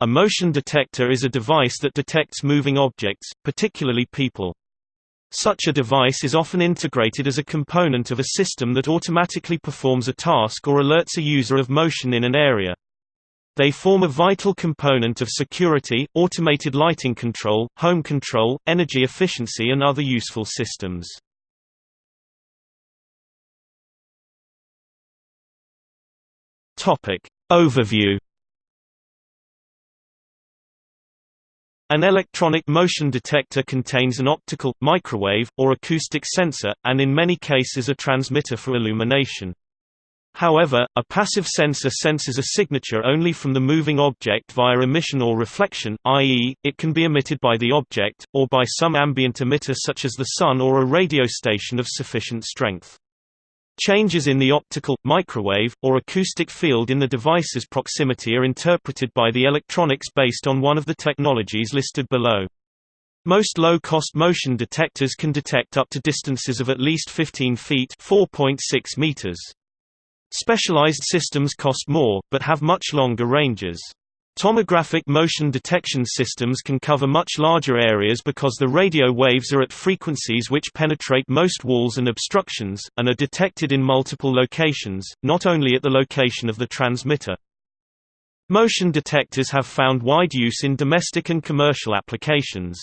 A motion detector is a device that detects moving objects, particularly people. Such a device is often integrated as a component of a system that automatically performs a task or alerts a user of motion in an area. They form a vital component of security, automated lighting control, home control, energy efficiency and other useful systems. Overview An electronic motion detector contains an optical, microwave, or acoustic sensor, and in many cases a transmitter for illumination. However, a passive sensor senses a signature only from the moving object via emission or reflection, i.e., it can be emitted by the object, or by some ambient emitter such as the sun or a radio station of sufficient strength. Changes in the optical, microwave, or acoustic field in the device's proximity are interpreted by the electronics based on one of the technologies listed below. Most low-cost motion detectors can detect up to distances of at least 15 feet (4.6 meters). Specialized systems cost more, but have much longer ranges. Tomographic motion detection systems can cover much larger areas because the radio waves are at frequencies which penetrate most walls and obstructions, and are detected in multiple locations, not only at the location of the transmitter. Motion detectors have found wide use in domestic and commercial applications.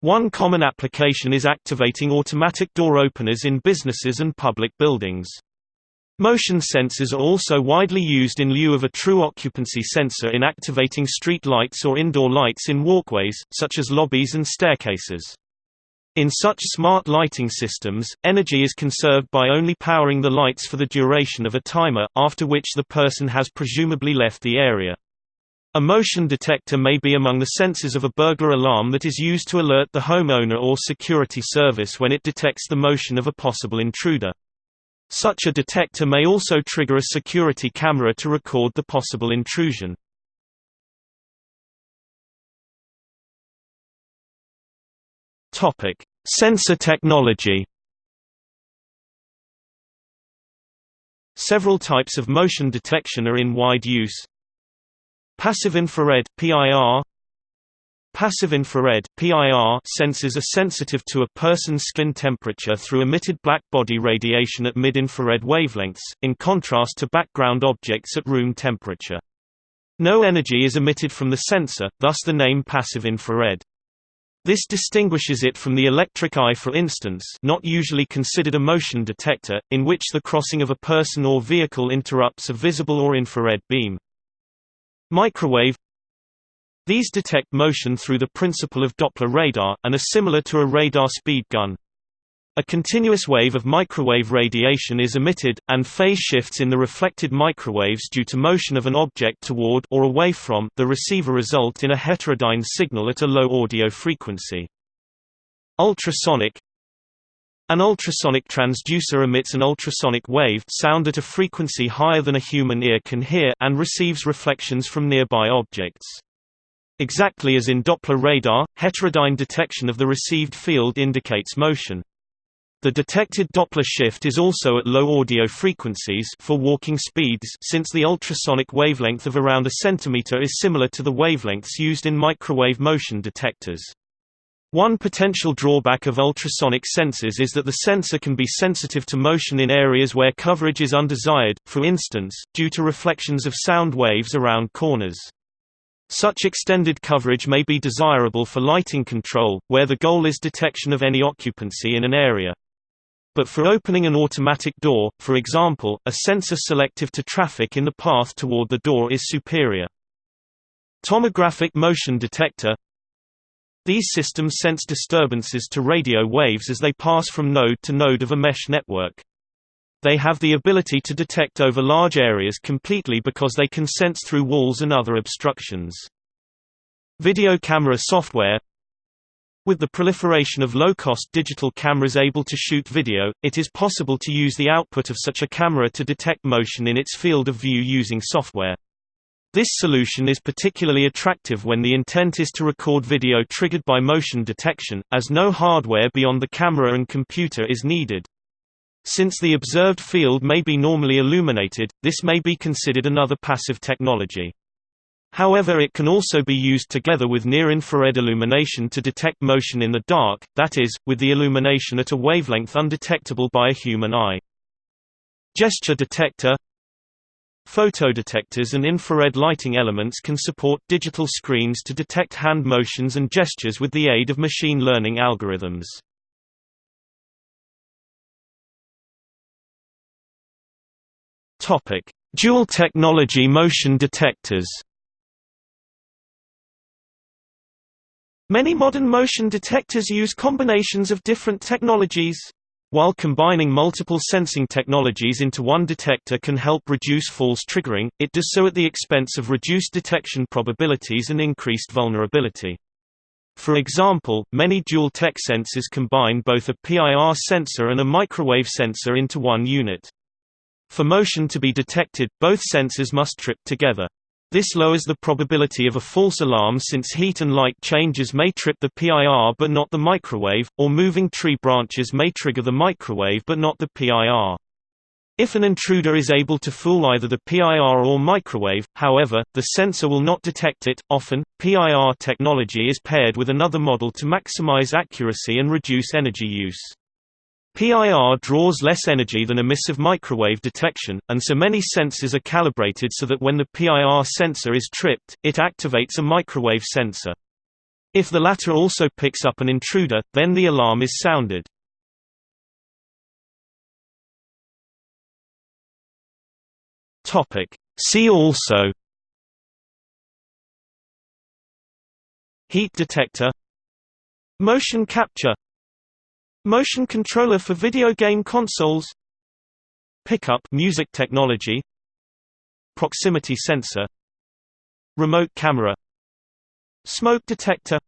One common application is activating automatic door openers in businesses and public buildings. Motion sensors are also widely used in lieu of a true occupancy sensor in activating street lights or indoor lights in walkways, such as lobbies and staircases. In such smart lighting systems, energy is conserved by only powering the lights for the duration of a timer, after which the person has presumably left the area. A motion detector may be among the sensors of a burglar alarm that is used to alert the homeowner or security service when it detects the motion of a possible intruder. Such a detector may also trigger a security camera to record the possible intrusion. Topic: Sensor technology. Several types of motion detection are in wide use. Passive infrared (PIR) Passive infrared PIR sensors are sensitive to a person's skin temperature through emitted black body radiation at mid-infrared wavelengths, in contrast to background objects at room temperature. No energy is emitted from the sensor, thus the name passive infrared. This distinguishes it from the electric eye for instance not usually considered a motion detector, in which the crossing of a person or vehicle interrupts a visible or infrared beam. Microwave these detect motion through the principle of Doppler radar, and are similar to a radar speed gun. A continuous wave of microwave radiation is emitted, and phase shifts in the reflected microwaves due to motion of an object toward or away from the receiver result in a heterodyne signal at a low audio frequency. Ultrasonic An ultrasonic transducer emits an ultrasonic wave sound at a frequency higher than a human ear can hear and receives reflections from nearby objects. Exactly as in Doppler radar, heterodyne detection of the received field indicates motion. The detected Doppler shift is also at low audio frequencies for walking speeds since the ultrasonic wavelength of around a centimeter is similar to the wavelengths used in microwave motion detectors. One potential drawback of ultrasonic sensors is that the sensor can be sensitive to motion in areas where coverage is undesired, for instance, due to reflections of sound waves around corners. Such extended coverage may be desirable for lighting control, where the goal is detection of any occupancy in an area. But for opening an automatic door, for example, a sensor selective to traffic in the path toward the door is superior. Tomographic motion detector These systems sense disturbances to radio waves as they pass from node to node of a mesh network. They have the ability to detect over large areas completely because they can sense through walls and other obstructions. Video camera software With the proliferation of low-cost digital cameras able to shoot video, it is possible to use the output of such a camera to detect motion in its field of view using software. This solution is particularly attractive when the intent is to record video triggered by motion detection, as no hardware beyond the camera and computer is needed. Since the observed field may be normally illuminated, this may be considered another passive technology. However it can also be used together with near-infrared illumination to detect motion in the dark, that is, with the illumination at a wavelength undetectable by a human eye. Gesture detector Photodetectors and infrared lighting elements can support digital screens to detect hand motions and gestures with the aid of machine learning algorithms. Dual technology motion detectors Many modern motion detectors use combinations of different technologies. While combining multiple sensing technologies into one detector can help reduce false triggering, it does so at the expense of reduced detection probabilities and increased vulnerability. For example, many dual-tech sensors combine both a PIR sensor and a microwave sensor into one unit. For motion to be detected, both sensors must trip together. This lowers the probability of a false alarm since heat and light changes may trip the PIR but not the microwave, or moving tree branches may trigger the microwave but not the PIR. If an intruder is able to fool either the PIR or microwave, however, the sensor will not detect it. Often, PIR technology is paired with another model to maximize accuracy and reduce energy use. PIR draws less energy than emissive microwave detection, and so many sensors are calibrated so that when the PIR sensor is tripped, it activates a microwave sensor. If the latter also picks up an intruder, then the alarm is sounded. See also Heat detector Motion capture Motion controller for video game consoles Pickup music technology Proximity sensor Remote camera Smoke detector